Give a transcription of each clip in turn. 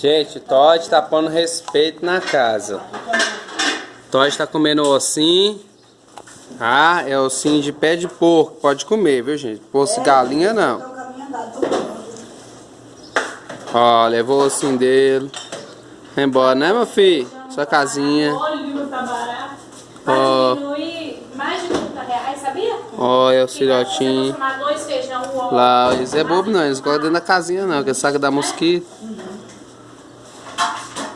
Gente, o Todd tá pondo respeito na casa. Todd tá comendo ossinho. Ah, é ossinho de pé de porco. Pode comer, viu, gente? Poço galinha, não. Ó, levou o ossinho dele. Vai embora, né, meu filho? Sua casinha. Olha, tá. Ó. Vai diminuir mais de 30 reais, sabia? Olha o Fica- filhotinho. Você tomar dois feijão, um ovo. Lá, eles é bobo não, eles gostam dentro da casinha não, que saca da mosquito.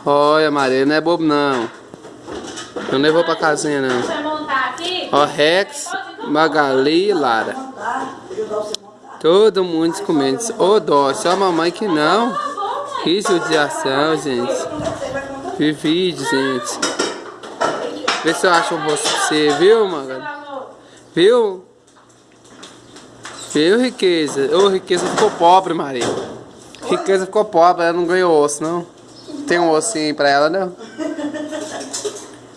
Olha, Maria, não é bobo não. Não levou pra casinha não. Ó, Rex, Magali e Lara. Todo mundo comendo. Ô, dó, só a mamãe que não. Que judiação, gente. Que vídeo, gente. Vê se eu acho um você, viu, Magali? Viu? Viu, riqueza? Ô, riqueza ficou pobre, Maria. Riqueza ficou pobre, ela não ganhou osso, não. Tem um ossinho pra ela, não?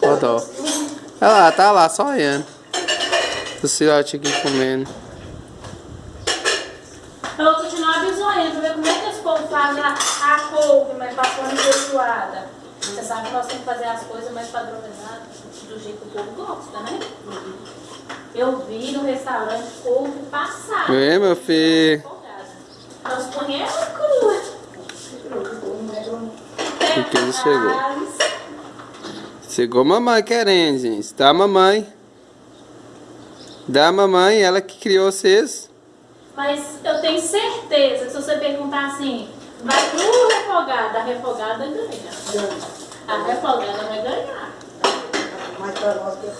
Ó, dó. Olha lá, tá lá, só olhando. O filhote aqui comendo. Eu vou continuar bisonhando, ver como é que esse povo faz a, a couve, mas passando feijoada. Você sabe que nós temos que fazer as coisas mais padronizadas, do jeito que o povo gosta, né? Eu vi no restaurante couve passada. Vem, meu filho. Riqueza chegou. Chegou mamãe querendo, gente. Tá, mamãe? Dá, mamãe, ela que criou vocês. Mas eu tenho certeza que se você perguntar assim, vai pro refogado, a refogada ganha. A refogada vai ganhar. Mas para nós que é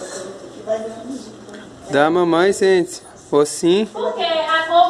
mamãe, gente. Ossinho. Porque